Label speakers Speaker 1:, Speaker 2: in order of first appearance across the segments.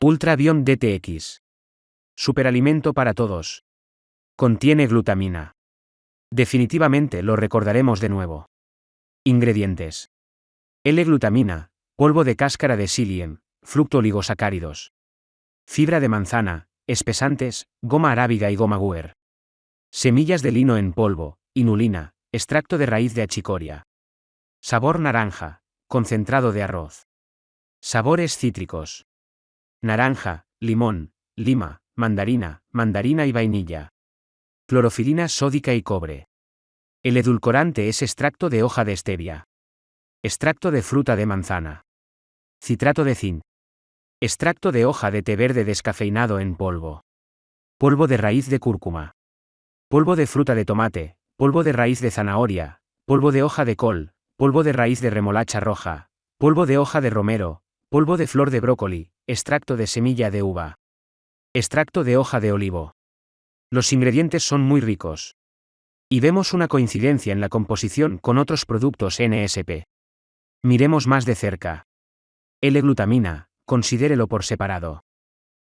Speaker 1: Ultrabiom DTX. Superalimento para todos. Contiene glutamina. Definitivamente lo recordaremos de nuevo. Ingredientes. L-glutamina, polvo de cáscara de psyllium, fructo oligosacáridos. Fibra de manzana, espesantes, goma arábiga y goma guer. Semillas de lino en polvo, inulina, extracto de raíz de achicoria. Sabor naranja, concentrado de arroz. Sabores cítricos. Naranja, limón, lima, mandarina, mandarina y vainilla. Clorofilina sódica y cobre. El edulcorante es extracto de hoja de stevia. Extracto de fruta de manzana. Citrato de zinc. Extracto de hoja de té verde descafeinado en polvo. Polvo de raíz de cúrcuma. Polvo de fruta de tomate, polvo de raíz de zanahoria, polvo de hoja de col, polvo de raíz de remolacha roja, polvo de hoja de romero, polvo de flor de brócoli, extracto de semilla de uva. Extracto de hoja de olivo. Los ingredientes son muy ricos. Y vemos una coincidencia en la composición con otros productos NSP. Miremos más de cerca. L-glutamina, considérelo por separado.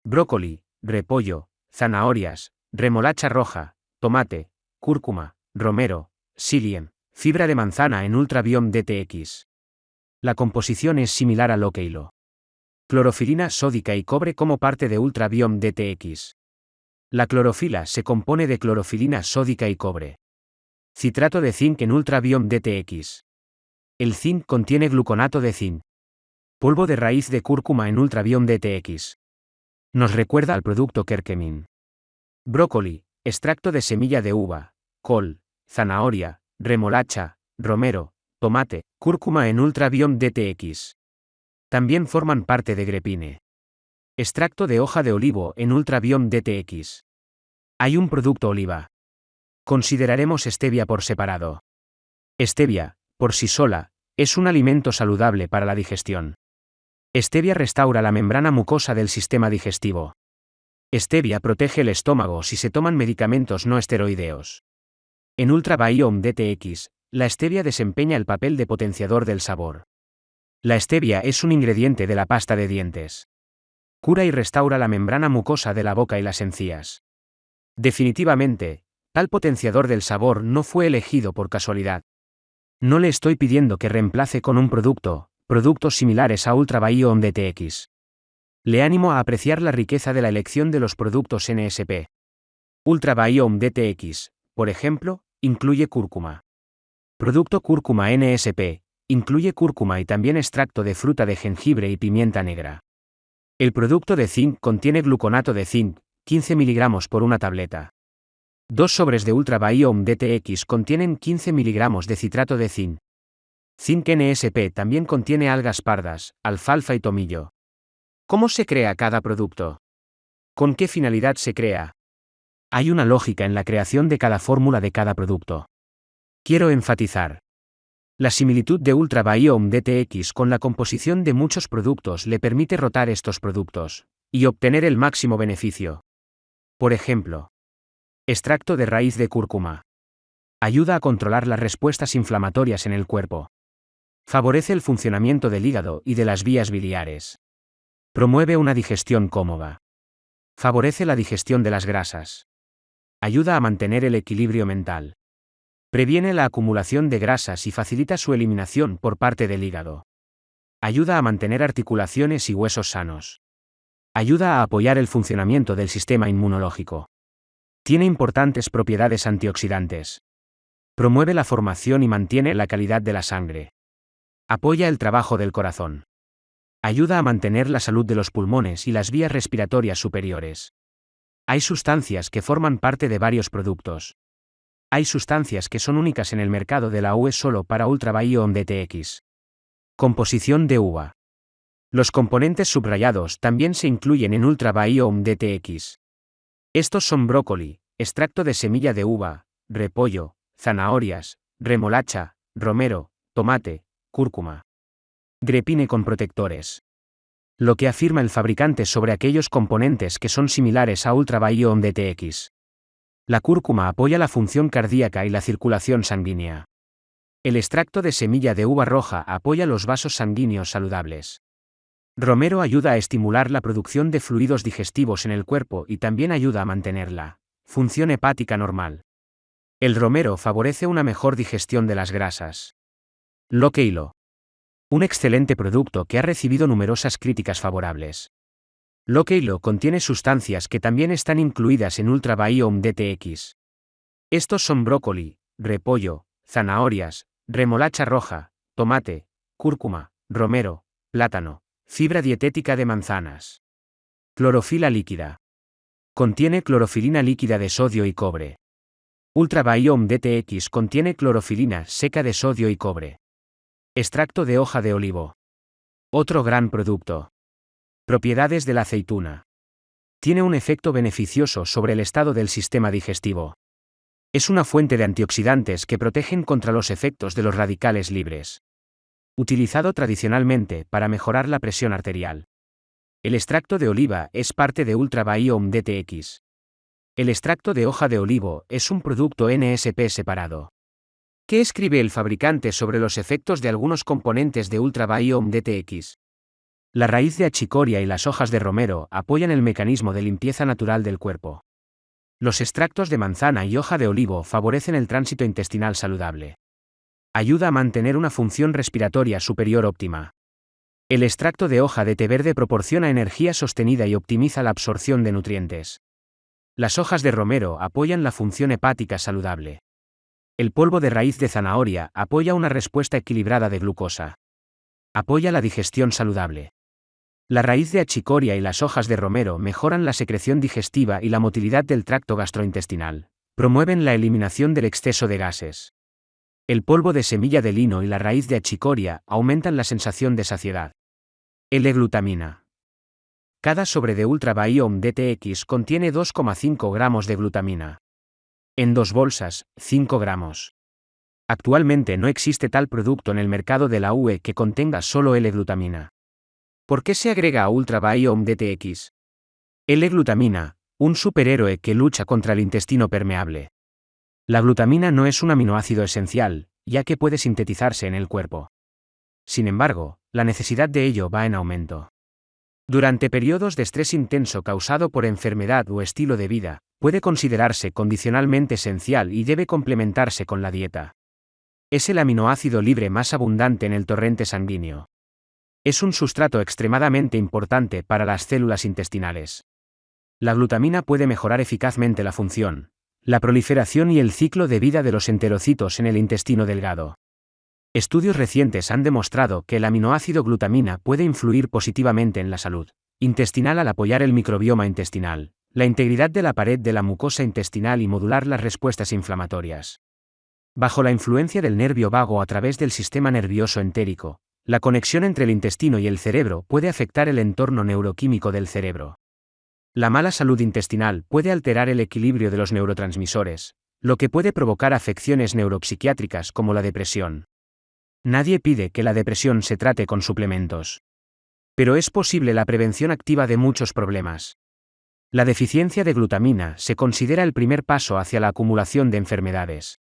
Speaker 1: Brócoli, repollo, zanahorias, remolacha roja, tomate, cúrcuma, romero, psyllium, fibra de manzana en Ultrabiom DTX. La composición es similar a lo que hilo. Clorofilina sódica y cobre como parte de Ultrabiom DTX. La clorofila se compone de clorofilina sódica y cobre. Citrato de zinc en Ultrabiom DTX. El zinc contiene gluconato de zinc. Polvo de raíz de cúrcuma en Ultrabiom DTX. Nos recuerda al producto Kerkemin. Brócoli, extracto de semilla de uva, col, zanahoria, remolacha, romero, tomate, cúrcuma en Ultrabiom DTX. También forman parte de grepine. Extracto de hoja de olivo en Ultrabiom DTX. Hay un producto oliva. Consideraremos stevia por separado. Stevia, por sí sola, es un alimento saludable para la digestión. Stevia restaura la membrana mucosa del sistema digestivo. Stevia protege el estómago si se toman medicamentos no esteroideos. En Ultrabiome DTX, la stevia desempeña el papel de potenciador del sabor. La stevia es un ingrediente de la pasta de dientes. Cura y restaura la membrana mucosa de la boca y las encías. Definitivamente, tal potenciador del sabor no fue elegido por casualidad. No le estoy pidiendo que reemplace con un producto, productos similares a Ultra Biome DTX. Le animo a apreciar la riqueza de la elección de los productos NSP. Ultra Biome DTX, por ejemplo, incluye cúrcuma. Producto cúrcuma NSP, incluye cúrcuma y también extracto de fruta de jengibre y pimienta negra. El producto de zinc contiene gluconato de zinc, 15 mg por una tableta. Dos sobres de Ultra Biome DTX contienen 15 mg de citrato de zinc. Zinc NSP también contiene algas pardas, alfalfa y tomillo. ¿Cómo se crea cada producto? ¿Con qué finalidad se crea? Hay una lógica en la creación de cada fórmula de cada producto. Quiero enfatizar. La similitud de Ultra Biome DTX con la composición de muchos productos le permite rotar estos productos y obtener el máximo beneficio. Por ejemplo, extracto de raíz de cúrcuma. Ayuda a controlar las respuestas inflamatorias en el cuerpo. Favorece el funcionamiento del hígado y de las vías biliares. Promueve una digestión cómoda. Favorece la digestión de las grasas. Ayuda a mantener el equilibrio mental. Previene la acumulación de grasas y facilita su eliminación por parte del hígado. Ayuda a mantener articulaciones y huesos sanos. Ayuda a apoyar el funcionamiento del sistema inmunológico. Tiene importantes propiedades antioxidantes. Promueve la formación y mantiene la calidad de la sangre. Apoya el trabajo del corazón. Ayuda a mantener la salud de los pulmones y las vías respiratorias superiores. Hay sustancias que forman parte de varios productos. Hay sustancias que son únicas en el mercado de la UE solo para Ultra Biome DTX. Composición de uva. Los componentes subrayados también se incluyen en Ultra Biome DTX. Estos son brócoli, extracto de semilla de uva, repollo, zanahorias, remolacha, romero, tomate, cúrcuma. Grepine con protectores. Lo que afirma el fabricante sobre aquellos componentes que son similares a Ultra Biome DTX. La cúrcuma apoya la función cardíaca y la circulación sanguínea. El extracto de semilla de uva roja apoya los vasos sanguíneos saludables. Romero ayuda a estimular la producción de fluidos digestivos en el cuerpo y también ayuda a mantenerla función hepática normal. El romero favorece una mejor digestión de las grasas. Loqueilo. Un excelente producto que ha recibido numerosas críticas favorables. Loqueilo contiene sustancias que también están incluidas en Ultra Biome DTX. Estos son brócoli, repollo, zanahorias, remolacha roja, tomate, cúrcuma, romero, plátano, fibra dietética de manzanas. Clorofila líquida. Contiene clorofilina líquida de sodio y cobre. Ultra Biome DTX contiene clorofilina seca de sodio y cobre. Extracto de hoja de olivo. Otro gran producto. Propiedades de la aceituna. Tiene un efecto beneficioso sobre el estado del sistema digestivo. Es una fuente de antioxidantes que protegen contra los efectos de los radicales libres. Utilizado tradicionalmente para mejorar la presión arterial. El extracto de oliva es parte de Ultra Biome DTX. El extracto de hoja de olivo es un producto NSP separado. ¿Qué escribe el fabricante sobre los efectos de algunos componentes de Ultra Biome DTX? La raíz de achicoria y las hojas de romero apoyan el mecanismo de limpieza natural del cuerpo. Los extractos de manzana y hoja de olivo favorecen el tránsito intestinal saludable. Ayuda a mantener una función respiratoria superior óptima. El extracto de hoja de té verde proporciona energía sostenida y optimiza la absorción de nutrientes. Las hojas de romero apoyan la función hepática saludable. El polvo de raíz de zanahoria apoya una respuesta equilibrada de glucosa. Apoya la digestión saludable. La raíz de achicoria y las hojas de romero mejoran la secreción digestiva y la motilidad del tracto gastrointestinal. Promueven la eliminación del exceso de gases. El polvo de semilla de lino y la raíz de achicoria aumentan la sensación de saciedad. L-glutamina. Cada sobre de Ultra Biome DTX contiene 2,5 gramos de glutamina. En dos bolsas, 5 gramos. Actualmente no existe tal producto en el mercado de la UE que contenga solo L-glutamina. ¿Por qué se agrega a Ultra Biome DTX? L-glutamina, un superhéroe que lucha contra el intestino permeable. La glutamina no es un aminoácido esencial, ya que puede sintetizarse en el cuerpo. Sin embargo, la necesidad de ello va en aumento. Durante periodos de estrés intenso causado por enfermedad o estilo de vida, puede considerarse condicionalmente esencial y debe complementarse con la dieta. Es el aminoácido libre más abundante en el torrente sanguíneo. Es un sustrato extremadamente importante para las células intestinales. La glutamina puede mejorar eficazmente la función, la proliferación y el ciclo de vida de los enterocitos en el intestino delgado. Estudios recientes han demostrado que el aminoácido glutamina puede influir positivamente en la salud intestinal al apoyar el microbioma intestinal, la integridad de la pared de la mucosa intestinal y modular las respuestas inflamatorias. Bajo la influencia del nervio vago a través del sistema nervioso entérico, la conexión entre el intestino y el cerebro puede afectar el entorno neuroquímico del cerebro. La mala salud intestinal puede alterar el equilibrio de los neurotransmisores, lo que puede provocar afecciones neuropsiquiátricas como la depresión. Nadie pide que la depresión se trate con suplementos. Pero es posible la prevención activa de muchos problemas. La deficiencia de glutamina se considera el primer paso hacia la acumulación de enfermedades.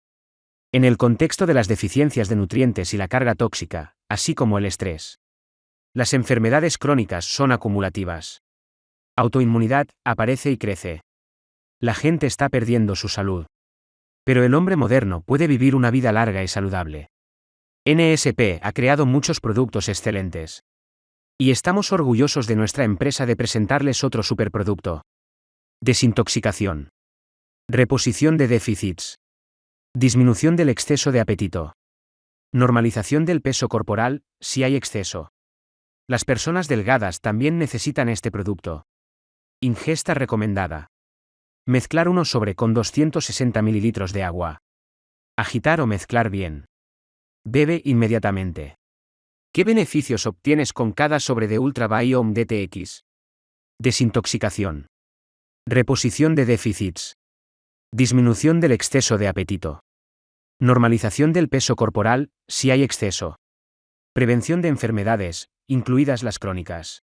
Speaker 1: En el contexto de las deficiencias de nutrientes y la carga tóxica, así como el estrés. Las enfermedades crónicas son acumulativas. Autoinmunidad aparece y crece. La gente está perdiendo su salud. Pero el hombre moderno puede vivir una vida larga y saludable. NSP ha creado muchos productos excelentes. Y estamos orgullosos de nuestra empresa de presentarles otro superproducto. Desintoxicación. Reposición de déficits. Disminución del exceso de apetito. Normalización del peso corporal, si hay exceso. Las personas delgadas también necesitan este producto. Ingesta recomendada. Mezclar uno sobre con 260 ml de agua. Agitar o mezclar bien. Bebe inmediatamente. ¿Qué beneficios obtienes con cada sobre de Ultra Biome DTX? Desintoxicación. Reposición de déficits. Disminución del exceso de apetito. Normalización del peso corporal, si hay exceso. Prevención de enfermedades, incluidas las crónicas.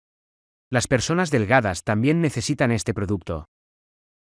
Speaker 1: Las personas delgadas también necesitan este producto.